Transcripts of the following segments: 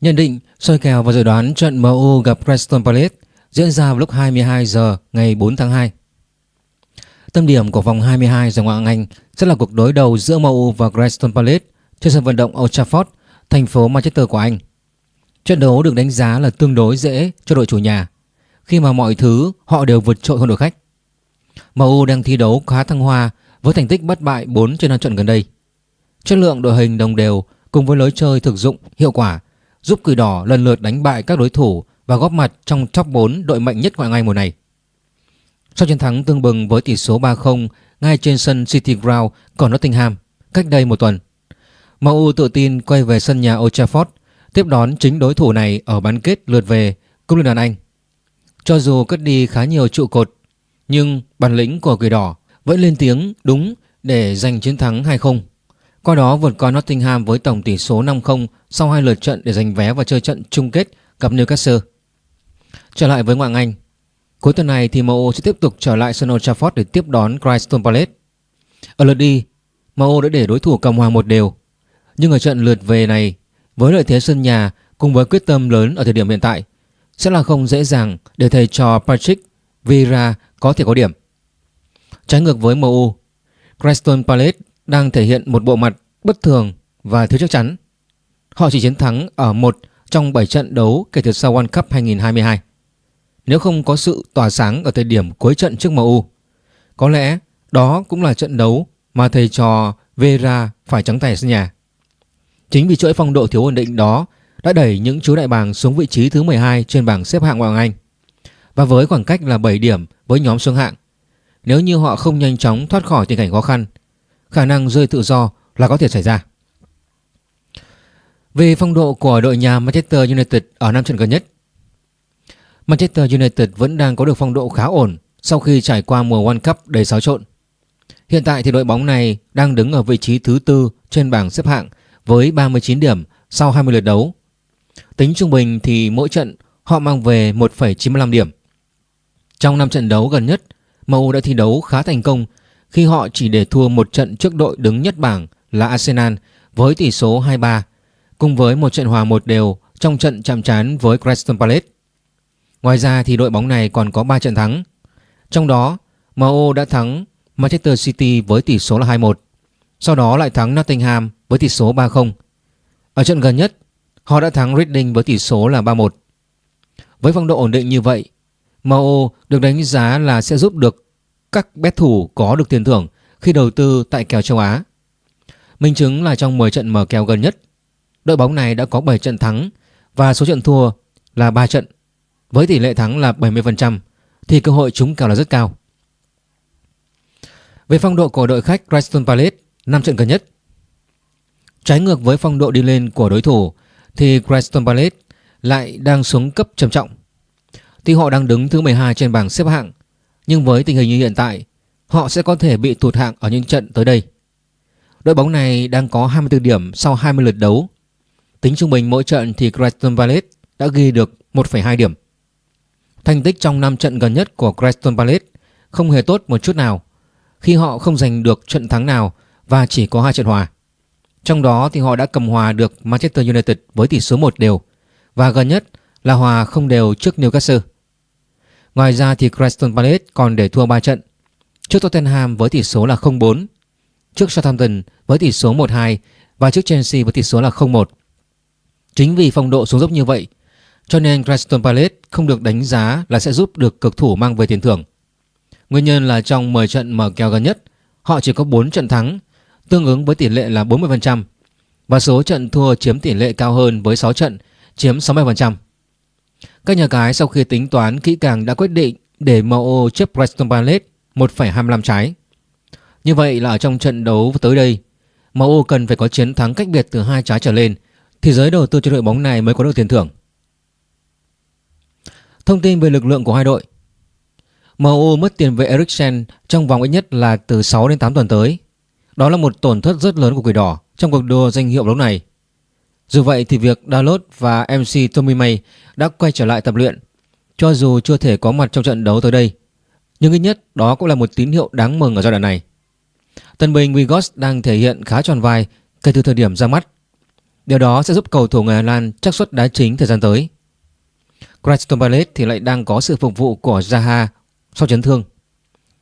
Nhận định, soi kèo và dự đoán trận MU gặp Preston Palace diễn ra vào lúc 22 giờ ngày 4 tháng 2. Tâm điểm của vòng 22 giải Ngoại hạng Anh sẽ là cuộc đối đầu giữa MU và Preston Palace trên sân vận động Old Trafford, thành phố Manchester của Anh. Trận đấu được đánh giá là tương đối dễ cho đội chủ nhà khi mà mọi thứ họ đều vượt trội hơn đội khách. MU đang thi đấu khá thăng hoa với thành tích bất bại 4 trên 5 trận gần đây. Chất lượng đội hình đồng đều cùng với lối chơi thực dụng hiệu quả giúp Quỷ Đỏ lần lượt đánh bại các đối thủ và góp mặt trong top 4 đội mạnh nhất ngoại hạng Anh mùa này. Sau chiến thắng tương bừng với tỷ số 3-0 ngay trên sân City Ground của Nottingham cách đây một tuần, MU tự tin quay về sân nhà Old Trafford tiếp đón chính đối thủ này ở bán kết lượt về Cúp Liên đoàn Anh. Cho dù cất đi khá nhiều trụ cột, nhưng bản lĩnh của Quỷ Đỏ vẫn lên tiếng đúng để giành chiến thắng 2-0. Qua đó vượt qua Nottingham với tổng tỷ số 5-0 sau hai lượt trận để giành vé và chơi trận chung kết gặp Newcastle. Trở lại với Ngoại Anh, cuối tuần này thì MU sẽ tiếp tục trở lại sân Old Trafford để tiếp đón Crystal Palace. Ở lượt đi, MU đã để đối thủ cầm hòa một đều. Nhưng ở trận lượt về này, với lợi thế sân nhà cùng với quyết tâm lớn ở thời điểm hiện tại, sẽ là không dễ dàng để thầy trò Patrick Vieira có thể có điểm. Trái ngược với MU, Crystal Palace đang thể hiện một bộ mặt bất thường và thiếu chắc chắn. Họ chỉ chiến thắng ở một trong 7 trận đấu kể từ sau World Cup 2022. Nếu không có sự tỏa sáng ở thời điểm cuối trận trước MU, có lẽ đó cũng là trận đấu mà thầy trò Vera phải trắng tay sân nhà. Chính vì chuỗi phong độ thiếu ổn định đó đã đẩy những chú đại bàng xuống vị trí thứ 12 trên bảng xếp hạng Ngoại hạng Anh. Và với khoảng cách là 7 điểm với nhóm xuống hạng, nếu như họ không nhanh chóng thoát khỏi tình cảnh khó khăn, khả năng rơi tự do là có thể xảy ra. Về phong độ của đội nhà Manchester United ở năm trận gần nhất, Manchester United vẫn đang có được phong độ khá ổn sau khi trải qua mùa World Cup đầy xáo trộn. Hiện tại thì đội bóng này đang đứng ở vị trí thứ tư trên bảng xếp hạng với 39 điểm sau 20 lượt đấu. Tính trung bình thì mỗi trận họ mang về 1,95 điểm. Trong 5 trận đấu gần nhất, MU đã thi đấu khá thành công khi họ chỉ để thua một trận trước đội đứng nhất bảng là Arsenal với tỷ số 2-3 cùng với một trận hòa một đều trong trận chạm trán với Crystal Palace. Ngoài ra thì đội bóng này còn có 3 trận thắng. Trong đó, MU đã thắng Manchester City với tỷ số là 2-1. Sau đó lại thắng Nottingham với tỷ số 3-0. Ở trận gần nhất, họ đã thắng Reading với tỷ số là 3-1. Với phong độ ổn định như vậy, MU được đánh giá là sẽ giúp được các bet thủ có được tiền thưởng khi đầu tư tại kèo châu Á. Minh chứng là trong 10 trận mở kèo gần nhất, đội bóng này đã có 7 trận thắng và số trận thua là 3 trận. Với tỷ lệ thắng là 70% thì cơ hội trúng kèo là rất cao. Về phong độ của đội khách Crystal Palace 5 trận gần nhất. Trái ngược với phong độ đi lên của đối thủ thì Crystal Palace lại đang xuống cấp trầm trọng. Tuy họ đang đứng thứ 12 trên bảng xếp hạng nhưng với tình hình như hiện tại họ sẽ có thể bị tụt hạng ở những trận tới đây. Đội bóng này đang có 24 điểm sau 20 lượt đấu. Tính trung bình mỗi trận thì Crystal Palace đã ghi được 1,2 điểm. Thành tích trong 5 trận gần nhất của Crystal Palace không hề tốt một chút nào khi họ không giành được trận thắng nào và chỉ có hai trận hòa. Trong đó thì họ đã cầm hòa được Manchester United với tỷ số 1 đều và gần nhất là hòa không đều trước Newcastle. Ngoài ra thì Crystal Palace còn để thua 3 trận trước Tottenham với tỷ số là 0-4, trước Southampton với tỷ số 1-2 và trước Chelsea với tỷ số là 0-1. Chính vì phong độ xuống dốc như vậy cho nên Crystal Palace không được đánh giá là sẽ giúp được cực thủ mang về tiền thưởng. Nguyên nhân là trong 10 trận mở kèo gần nhất, họ chỉ có 4 trận thắng, tương ứng với tỷ lệ là 40%, và số trận thua chiếm tỷ lệ cao hơn với 6 trận, chiếm 60%. Các nhà cái sau khi tính toán kỹ càng đã quyết định để MO chấp Preston Palace 1,25 trái. Như vậy là ở trong trận đấu tới đây, MO cần phải có chiến thắng cách biệt từ hai trái trở lên thì giới đầu tư cho đội bóng này mới có được tiền thưởng. Thông tin về lực lượng của hai đội MU mất tiền vệ Eriksen trong vòng ít nhất là từ 6 đến 8 tuần tới. Đó là một tổn thất rất lớn của Quỷ Đỏ trong cuộc đua danh hiệu lúc này. Dù vậy thì việc Dalot và MC Tommy May đã quay trở lại tập luyện, cho dù chưa thể có mặt trong trận đấu tới đây. Nhưng ít nhất đó cũng là một tín hiệu đáng mừng ở giai đoạn này. Tân binh Wigos đang thể hiện khá tròn vai kể từ thời điểm ra mắt. Điều đó sẽ giúp cầu thủ người Hà Lan chắc suất đá chính thời gian tới. Crystal Palace thì lại đang có sự phục vụ của Zaha sau chấn thương.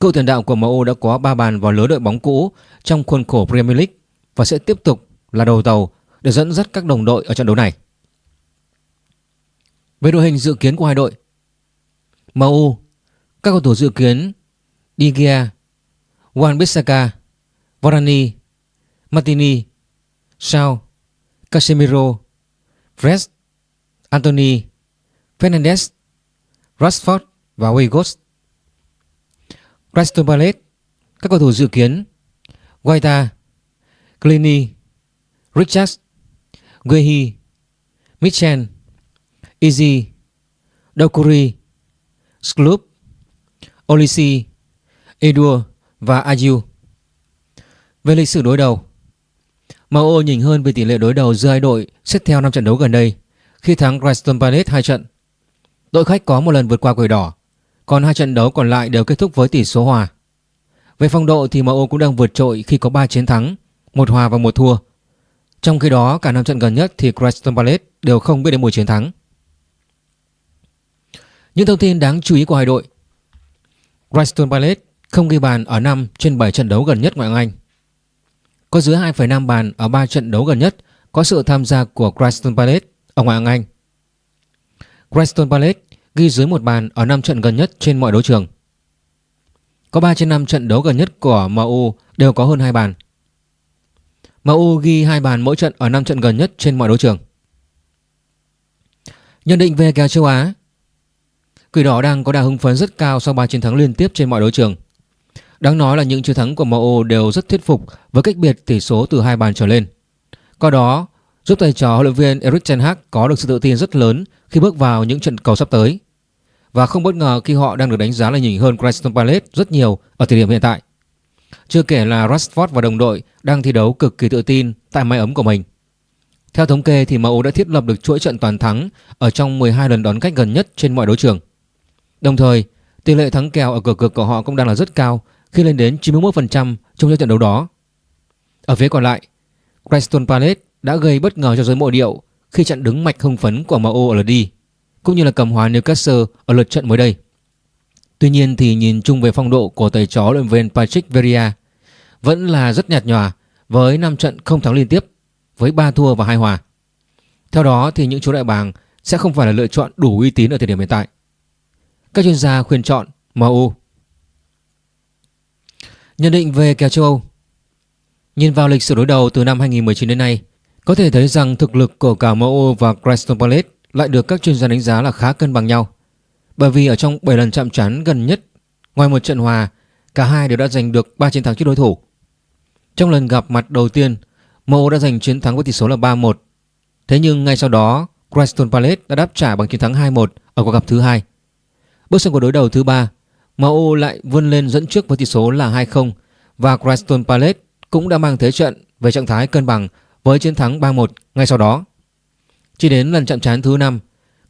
Cựu tiền đạo của MU đã có 3 bàn vào lưới đội bóng cũ trong khuôn khổ Premier League và sẽ tiếp tục là đầu tàu để dẫn dắt các đồng đội ở trận đấu này. Về đội hình dự kiến của hai đội MU Các cầu thủ dự kiến De Gea Wan-Bissaka Varane Martini Sao Casemiro Fred Anthony Fernandez, Rashford và Weghorst Crystal Palace Các cầu thủ dự kiến Guaita Clini Richards Guehi Mitchell Izzy, Dokuri Skloop Olisi Edur và Ayu Về lịch sử đối đầu MU nhìn hơn về tỷ lệ đối đầu giữa hai đội xét theo 5 trận đấu gần đây khi thắng Crystal Palace 2 trận. Đội khách có một lần vượt qua quỷ đỏ, còn hai trận đấu còn lại đều kết thúc với tỷ số hòa. Về phong độ thì MU cũng đang vượt trội khi có 3 chiến thắng, một hòa và một thua. Trong khi đó, cả năm trận gần nhất thì Crystal Palace đều không biết đến mùi chiến thắng. Những thông tin đáng chú ý của hai đội Crystal Palace không ghi bàn ở 5 trên 7 trận đấu gần nhất ngoại hạng Anh. Có dưới 2,5 bàn ở 3 trận đấu gần nhất có sự tham gia của Crystal Palace ở ngoại hạng Anh. Crystal Palace ghi dưới một bàn ở 5 trận gần nhất trên mọi đấu trường. Có 3 trên 5 trận đấu gần nhất của MU đều có hơn 2 bàn. MU ghi hai bàn mỗi trận ở 5 trận gần nhất trên mọi đấu trường. Nhận định về kèo châu Á, Quỷ đỏ đang có đà hưng phấn rất cao sau 3 chiến thắng liên tiếp trên mọi đấu trường. Đáng nói là những chiến thắng của MU đều rất thuyết phục với cách biệt tỷ số từ hai bàn trở lên. Qua đó, giúp thầy trò huấn luyện viên Erik ten Hag có được sự tự tin rất lớn khi bước vào những trận cầu sắp tới. Và không bất ngờ khi họ đang được đánh giá là nhỉnh hơn Crystal Palace rất nhiều ở thời điểm hiện tại. Chưa kể là Rashford và đồng đội đang thi đấu cực kỳ tự tin tại mái ấm của mình. Theo thống kê thì MU đã thiết lập được chuỗi trận toàn thắng ở trong 12 lần đón khách gần nhất trên mọi đấu trường. Đồng thời, tỷ lệ thắng kèo ở cửa cực của họ cũng đang là rất cao khi lên đến 91% trong những trận đấu đó. Ở phía còn lại, Crystal Palace đã gây bất ngờ cho giới mộ điệu khi chặn đứng mạch hưng phấn của MU ở lượt đi, cũng như là cầm hòa Newcastle ở lượt trận mới đây. Tuy nhiên thì nhìn chung về phong độ của thầy chó luyện viên Patrick Vieira vẫn là rất nhạt nhòa với 5 trận không thắng liên tiếp với 3 thua và 2 hòa. Theo đó thì những chú đại bàng sẽ không phải là lựa chọn đủ uy tín ở thời điểm hiện tại. Các chuyên gia khuyên chọn MU. Nhận định về kèo châu Âu Nhìn vào lịch sử đối đầu từ năm 2019 đến nay, có thể thấy rằng thực lực của cả MU và Crystal Palace lại được các chuyên gia đánh giá là khá cân bằng nhau. Bởi vì ở trong 7 lần chạm trán gần nhất, ngoài một trận hòa, cả hai đều đã giành được 3 chiến thắng trước đối thủ. Trong lần gặp mặt đầu tiên, MU đã giành chiến thắng với tỷ số là 3-1. Thế nhưng ngay sau đó, Crystal Palace đã đáp trả bằng chiến thắng 2-1 ở cuộc gặp thứ hai. Bước sang cuộc đối đầu thứ ba, MU lại vươn lên dẫn trước với tỷ số là 2-0 và Crystal Palace cũng đã mang thế trận về trạng thái cân bằng với chiến thắng 3-1 ngay sau đó. Chỉ đến lần chạm trán thứ 5,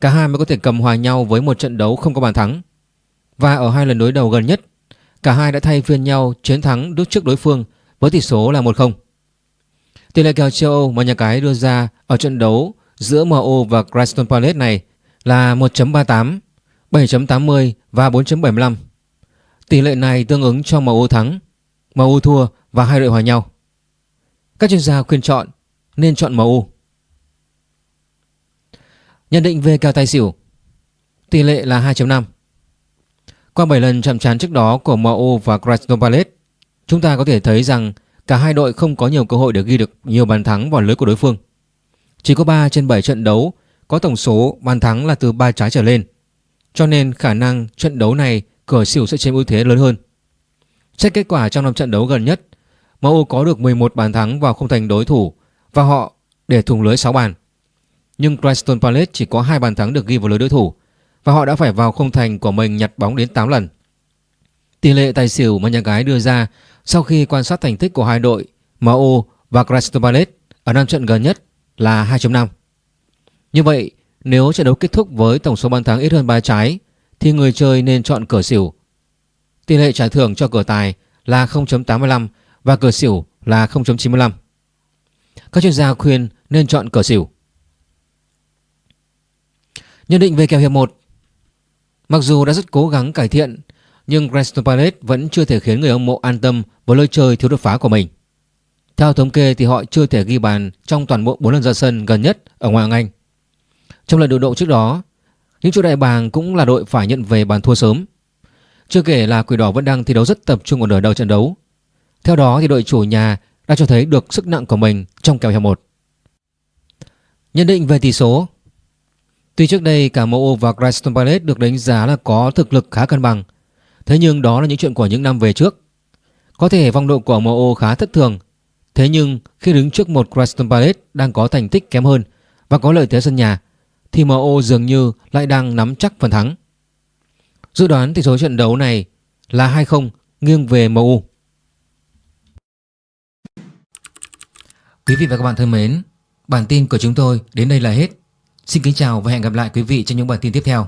cả hai mới có thể cầm hòa nhau với một trận đấu không có bàn thắng. Và ở hai lần đối đầu gần nhất, cả hai đã thay phiên nhau chiến thắng đúc trước đối phương với tỷ số là 1-0. Tỷ lệ kèo châu Âu mà nhà cái đưa ra ở trận đấu giữa MU và Crystal Palace này là 1.38 7.80 và 4.75. Tỷ lệ này tương ứng cho MU thắng, MU thua và hai đội hòa nhau. Các chuyên gia khuyên chọn nên chọn MU. Nhận định về kèo tài xỉu Tỷ lệ là 2.5 Qua 7 lần chạm trán trước đó của MU và Crystal Palace Chúng ta có thể thấy rằng cả hai đội không có nhiều cơ hội để ghi được nhiều bàn thắng vào lưới của đối phương Chỉ có 3 trên 7 trận đấu có tổng số bàn thắng là từ 3 trái trở lên cho nên khả năng trận đấu này cửa xỉu sẽ chiếm ưu thế lớn hơn. Xét kết quả trong năm trận đấu gần nhất, MU có được 11 bàn thắng vào không thành đối thủ và họ để thủng lưới 6 bàn. Nhưng Crystal Palace chỉ có 2 bàn thắng được ghi vào lưới đối thủ và họ đã phải vào không thành của mình nhặt bóng đến 8 lần. Tỷ lệ tài xỉu mà nhà gái đưa ra sau khi quan sát thành tích của hai đội MU và Crystal Palace ở năm trận gần nhất là 2.5. Như vậy, nếu trận đấu kết thúc với tổng số bàn thắng ít hơn 3 trái thì người chơi nên chọn cửa xỉu. Tỷ lệ trả thưởng cho cửa tài là 0.85 và cửa xỉu là 0.95. Các chuyên gia khuyên nên chọn cửa xỉu. Nhận định về kèo hiệp 1 Mặc dù đã rất cố gắng cải thiện nhưng Crystal Palace vẫn chưa thể khiến người hâm mộ an tâm với lối chơi thiếu đột phá của mình. Theo thống kê thì họ chưa thể ghi bàn trong toàn bộ 4 lần ra sân gần nhất ở ngoại hạng Anh. Trong lần đối độ trước đó, những chủ đại bàng cũng là đội phải nhận về bàn thua sớm. Chưa kể là Quỷ Đỏ vẫn đang thi đấu rất tập trung ở nửa đầu trận đấu. Theo đó thì đội chủ nhà đã cho thấy được sức nặng của mình trong kèo hiệp 1. Nhận định về tỷ số Tuy trước đây cả MU và Crystal Palace được đánh giá là có thực lực khá cân bằng Thế nhưng đó là những chuyện của những năm về trước Có thể vòng độ của MU khá thất thường Thế nhưng khi đứng trước một Crystal Palace đang có thành tích kém hơn và có lợi thế sân nhà thì MU dường như lại đang nắm chắc phần thắng. Dự đoán tỷ số trận đấu này là 2-0 nghiêng về MU. Quý vị và các bạn thân mến, bản tin của chúng tôi đến đây là hết. Xin kính chào và hẹn gặp lại quý vị trong những bản tin tiếp theo.